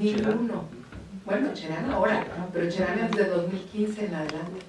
Ninguno. Bueno, Cherán ahora, pero Cherán es de 2015 en adelante.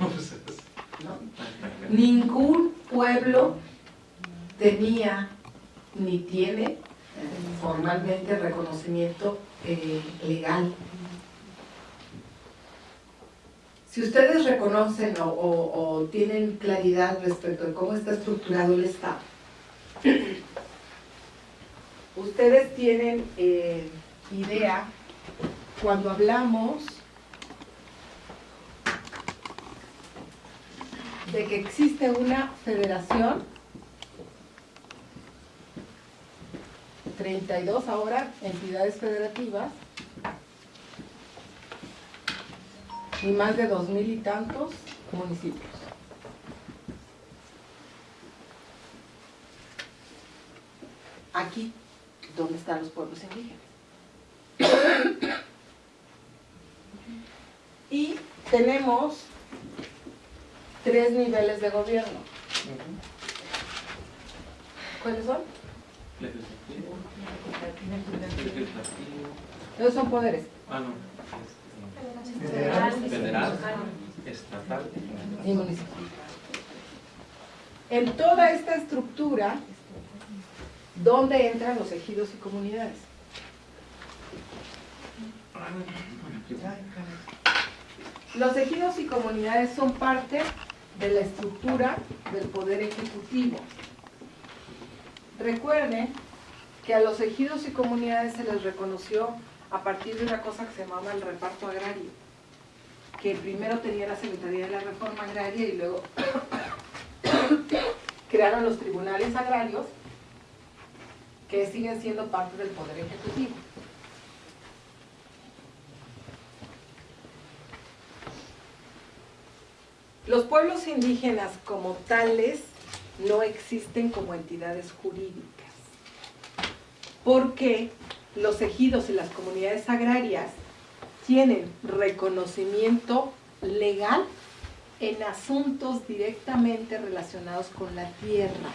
No, pues, ¿no? Ningún pueblo tenía ni tiene eh, formalmente reconocimiento eh, legal. Si ustedes reconocen o, o- o tienen claridad respecto de cómo está estructurado el Estado, ustedes tienen eh, idea cuando hablamos de que existe una federación, 32 ahora entidades federativas, y más de dos mil y tantos municipios. Aquí, ¿dónde están los pueblos indígenas? Y tenemos tres niveles de gobierno. ¿Cuáles son? Esos son poderes. ah, no, Federal, federal, estatal y y municipal. En toda esta estructura, ¿dónde entran los ejidos y comunidades? Los ejidos y comunidades son parte de la estructura del poder ejecutivo. Recuerden que a los ejidos y comunidades se les reconoció a partir de una cosa que se llamaba el reparto agrario, que primero tenía la Secretaría de la Reforma Agraria y luego crearon los tribunales agrarios que siguen siendo parte del poder ejecutivo. Los pueblos indígenas como tales no existen como entidades jurídicas, porque los ejidos y las comunidades agrarias tienen reconocimiento legal en asuntos directamente relacionados con la tierra,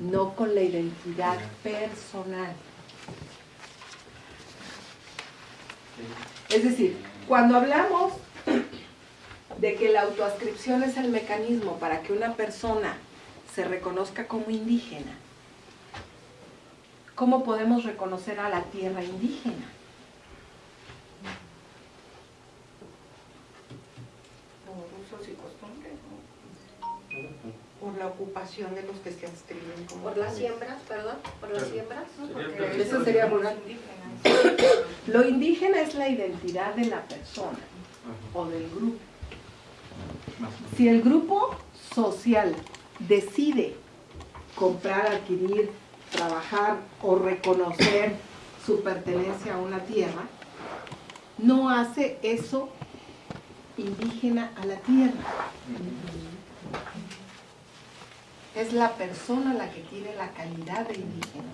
no con la identidad personal. Es decir, cuando hablamos de que la autoascripción es el mecanismo para que una persona se reconozca como indígena, ¿cómo podemos reconocer a la tierra indígena? por usos y costumbres, ¿no? Por la ocupación de los que se inscriben como Por las siembras, perdón, por las siembras. Sería Eso sería rural. Lo indígena es la identidad de la persona o del grupo. Si el grupo social decide comprar, adquirir, trabajar o reconocer su pertenencia a una tierra, no hace eso indígena a la tierra. Es la persona la que tiene la calidad de indígena.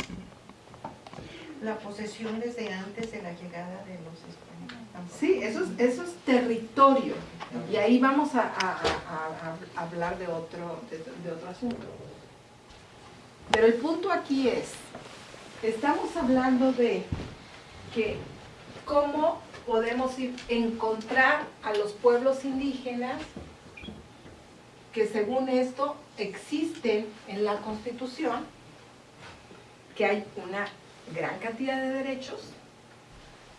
La posesión desde antes de la llegada de los españoles. Sí, eso es, eso es territorio. Y ahí vamos a, hablar de otro, de otro asunto. Pero el punto aquí es, estamos hablando de que cómo podemos ir, encontrar a los pueblos indígenas que según esto existen en la Constitución, que hay una gran cantidad de derechos,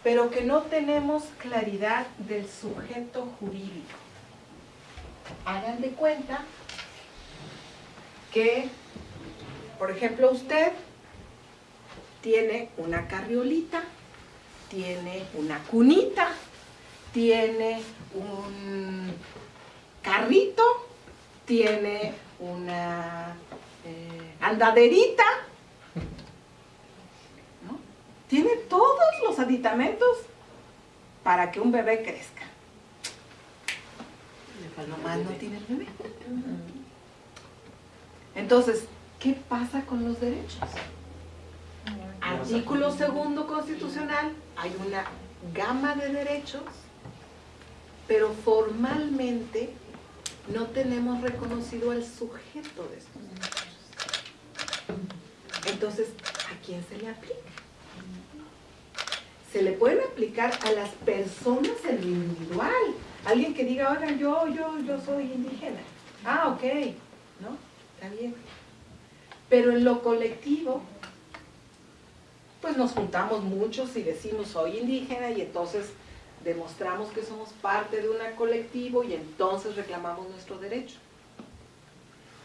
pero que no tenemos claridad del sujeto jurídico. Hagan de cuenta que, por ejemplo, usted tiene una carriolita, tiene una cunita, tiene un carrito, tiene una eh, andaderita. Tiene todos los aditamentos para que un bebé crezca. Nomás no tiene el bebé. Entonces, ¿qué pasa con los derechos? Artículo segundo constitucional, hay una gama de derechos, pero formalmente no tenemos reconocido al sujeto de estos derechos. Entonces, ¿a quién se le aplica? Se le pueden aplicar a las personas en lo individual. Alguien que diga, oigan, yo, yo, yo soy indígena. Ah, ok, ¿no? Está bien. Pero en lo colectivo, pues nos juntamos muchos y decimos soy indígena y entonces demostramos que somos parte de un colectivo y entonces reclamamos nuestro derecho.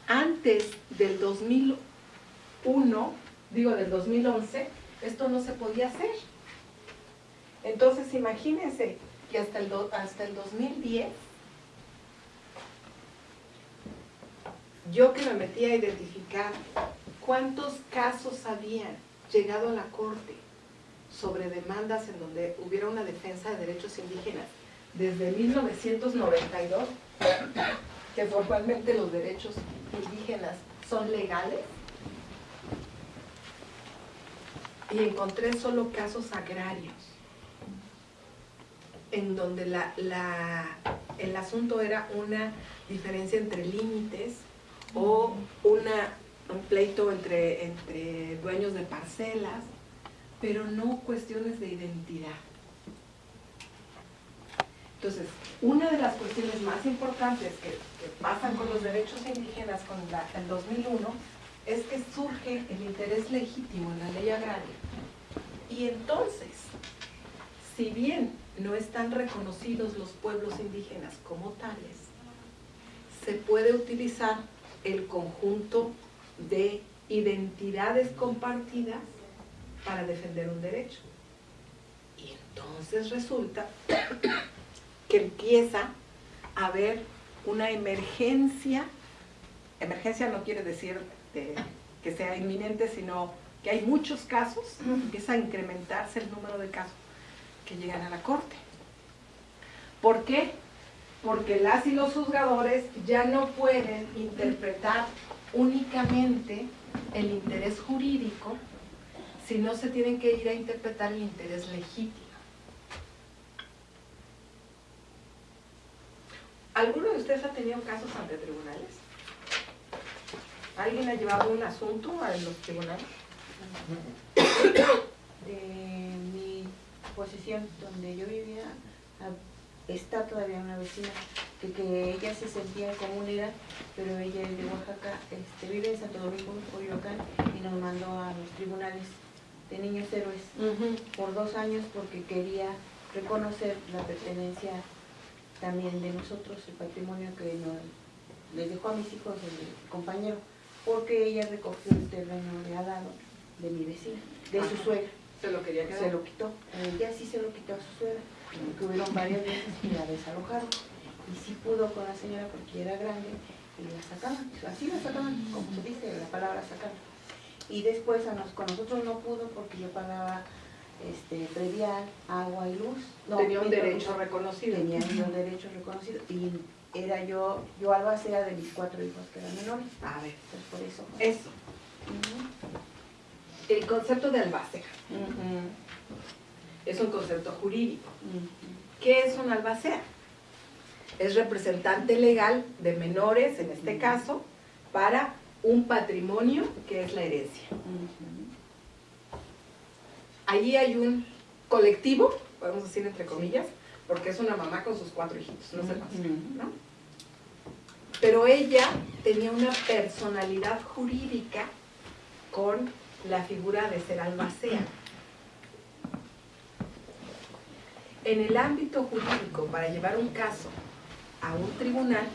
Antes del 2001, digo del 2011, esto no se podía hacer. Entonces imagínense que hasta el, hasta el 2010, yo que me metí a identificar cuántos casos habían llegado a la corte sobre demandas en donde hubiera una defensa de derechos indígenas desde 1992, que formalmente los derechos indígenas son legales, y encontré solo casos agrarios, en donde el asunto era una diferencia entre límites o un pleito entre, dueños de parcelas, pero no cuestiones de identidad. Entonces, una de las cuestiones más importantes que, pasan con los derechos indígenas con el 2001 es que surge el interés legítimo en la ley agraria. Y entonces, si bien no están reconocidos los pueblos indígenas como tales, se puede utilizar el conjunto de identidades compartidas para defender un derecho. Y entonces resulta que empieza a haber una emergencia, emergencia no quiere decir de- que sea inminente, sino que hay muchos casos, empieza a incrementarse el número de casos que llegan a la corte. ¿Por qué? Porque las y los juzgadores ya no pueden interpretar únicamente el interés jurídico, sino se tienen que ir a interpretar el interés legítimo. ¿Alguno de ustedes ha tenido casos ante tribunales? ¿Alguien ha llevado un asunto a los tribunales? de mi posición donde yo vivía ah, está todavía una vecina que, que ella se sentía comunera pero ella es de Oaxaca este, vive en Santo Domingo Coyoacán y nos mandó a los tribunales de niños héroes por dos años porque quería reconocer la pertenencia también de nosotros el patrimonio que nos, les dejó a mis hijos el compañero porque ella recogió el terreno de al lado de mi vecina de su suegra Se lo quería quedar. se lo quitó. Ella sí se lo quitó a su suegra, porque hubieron varias veces que la desalojaron. Y sí pudo con la señora porque era grande y la sacaban. Así la sacaban, como se dice la palabra sacar. Y después a nos, con nosotros no pudo porque yo pagaba este, predial, agua y luz. No, Tenía un derecho reconocido. Tenía los derechos reconocidos. Y era yo, yo albacea de mis cuatro hijos que eran menores. A ver, Entonces por eso. eso, el concepto de albacea es un concepto jurídico. ¿Qué es un albacea? Es representante legal de menores, en este caso, para un patrimonio que es la herencia. Allí hay un colectivo, podemos decir entre comillas, porque es una mamá con sus cuatro hijitos, no más, Ujú. ¿no? Pero ella tenía una personalidad jurídica con la figura de ser albacea. En el ámbito jurídico, para llevar un caso a un tribunal,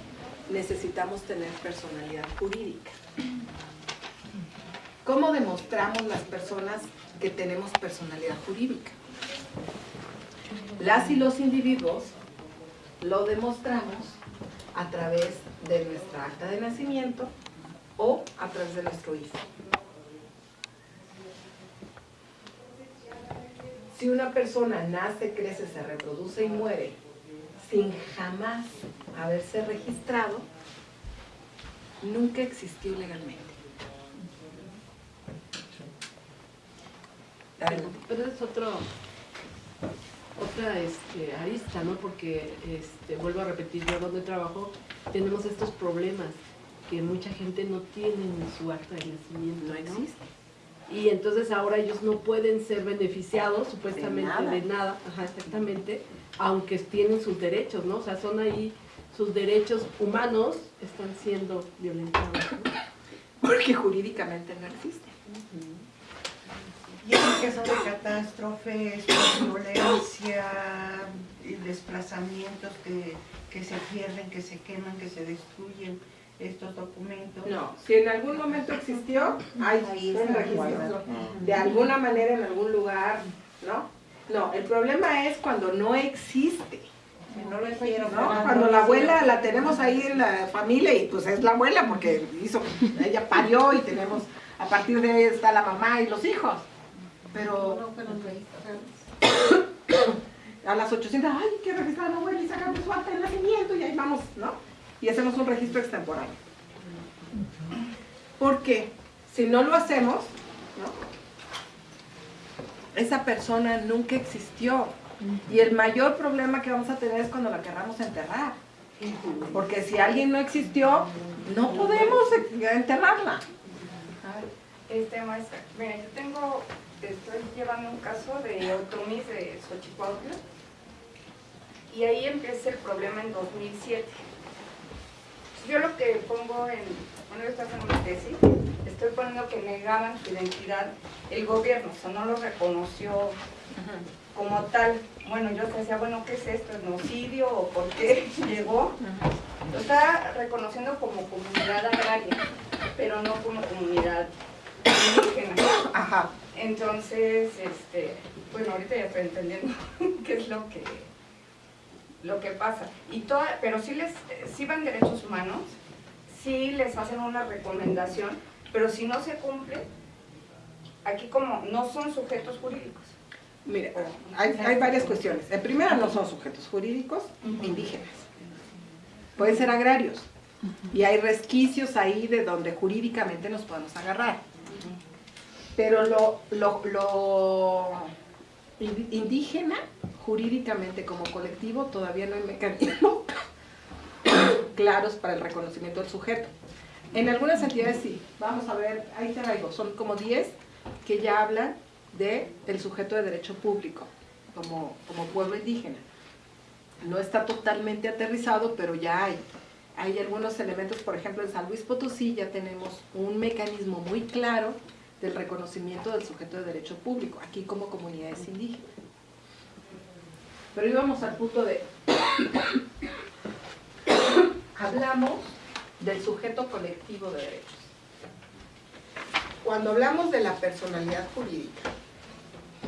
necesitamos tener personalidad jurídica. ¿Cómo demostramos las personas que tenemos personalidad jurídica? Las y los individuos lo demostramos a través de nuestra acta de nacimiento o a través de nuestro IFE. Si una persona nace, crece, se reproduce y muere sin jamás haberse registrado, nunca existió legalmente. Pero, pero es otro, otra este, arista, ¿no? Porque, este, vuelvo a repetir, yo donde trabajo tenemos estos problemas que mucha gente no tiene en su acta de nacimiento, No ¿no? existe. Y entonces ahora ellos no pueden ser beneficiados supuestamente nada. de nada, ajá, exactamente, aunque tienen sus derechos, ¿no? O sea, son ahí sus derechos humanos están siendo violentados. ¿no? Porque jurídicamente no existe. Y en caso de catástrofes, violencia, y desplazamientos que, que se pierden, que se queman, que se destruyen estos documentos. No, si en algún momento existió, hay Ahí un registro. guardado. De alguna manera, en algún lugar, ¿no? No, el problema es cuando no existe. No lo hicieron. ¿no? Cuando la abuela la tenemos ahí en la familia y pues es la abuela porque hizo, ella parió y tenemos, a partir de ahí está la mamá y los hijos. Pero a las 800, ay, que registrar a la abuela y sacamos su acta de nacimiento y ahí vamos, ¿no? Y hacemos un registro extemporáneo. Porque si no lo hacemos, ¿no? Esa persona nunca existió. Y el mayor problema que vamos a tener es cuando la querramos enterrar. Porque si alguien no existió, no podemos enterrarla. Este maestra, mira, yo tengo, estoy llevando un caso de Otomis de Xochicuautla y ahí empieza el problema en 2007. Yo lo que pongo en, bueno, yo estoy haciendo una tesis, estoy poniendo que negaban su identidad el gobierno, o sea, no lo reconoció como tal. Bueno, yo decía, bueno, ¿qué es esto? ¿Genocidio o por qué llegó? Lo está reconociendo como comunidad agraria, pero no como comunidad indígena. Ajá. Entonces, este, bueno, ahorita ya estoy entendiendo qué es lo que lo que pasa. Y toda, pero sí les sí van derechos humanos, sí les hacen una recomendación, pero si no se cumple, aquí como no son sujetos jurídicos. Mire, hay, hay varias cuestiones. En primera, no son sujetos jurídicos indígenas. Pueden ser agrarios. Y hay resquicios ahí de donde jurídicamente nos podemos agarrar. Pero lo, lo, lo in- indígena, jurídicamente como colectivo, todavía no hay mecanismos claros para el reconocimiento del sujeto. En algunas entidades sí. Vamos a ver, ahí traigo, son como 10 que ya hablan de el sujeto de derecho público como, como pueblo indígena. No está totalmente aterrizado, pero ya hay. Hay algunos elementos, por ejemplo, en San Luis Potosí ya tenemos un mecanismo muy claro del reconocimiento del sujeto de derecho público, aquí como comunidades indígenas. Pero íbamos al punto de, hablamos del sujeto colectivo de derechos. Cuando hablamos de la personalidad jurídica,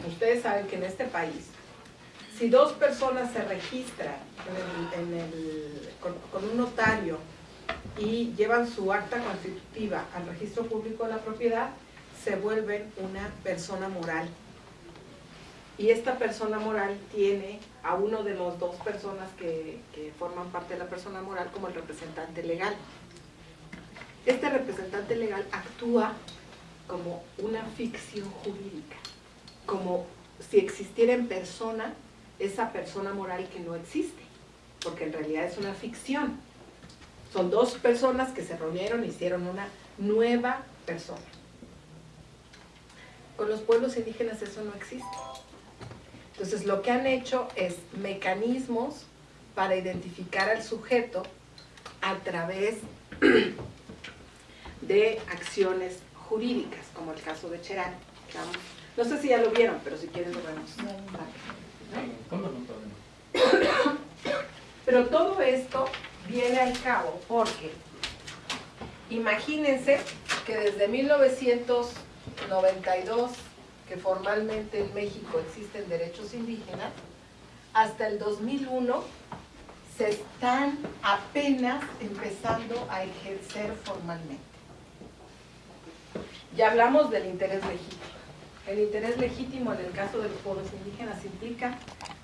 ustedes saben que en este país, si dos personas se registran con un notario y llevan su acta constitutiva al registro público de la propiedad, se vuelven una persona moral. Y esta persona moral tiene a uno de las dos personas que, que forman parte de la persona moral como el representante legal. Este representante legal actúa como una ficción jurídica, como si existiera en persona esa persona moral que no existe, porque en realidad es una ficción. Son dos personas que se reunieron e hicieron una nueva persona. Con los pueblos indígenas eso no existe. Entonces lo que han hecho es mecanismos para identificar al sujeto a través de acciones jurídicas, como el caso de Cherán. No sé si ya lo vieron, pero si quieren lo vemos. ¿Cómo no podemos? Pero todo esto viene al cabo porque imagínense que desde 1992, que formalmente en México existen derechos indígenas, hasta el 2001 se están apenas empezando a ejercer formalmente. Ya hablamos del interés legítimo. El interés legítimo en el caso de los pueblos indígenas implica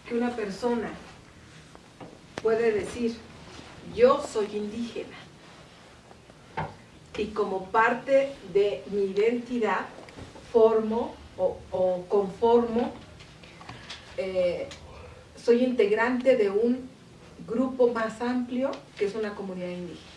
que una persona puede decir, yo soy indígena y como parte de mi identidad formo o, conformo, eh, soy integrante de un grupo más amplio que es una comunidad indígena.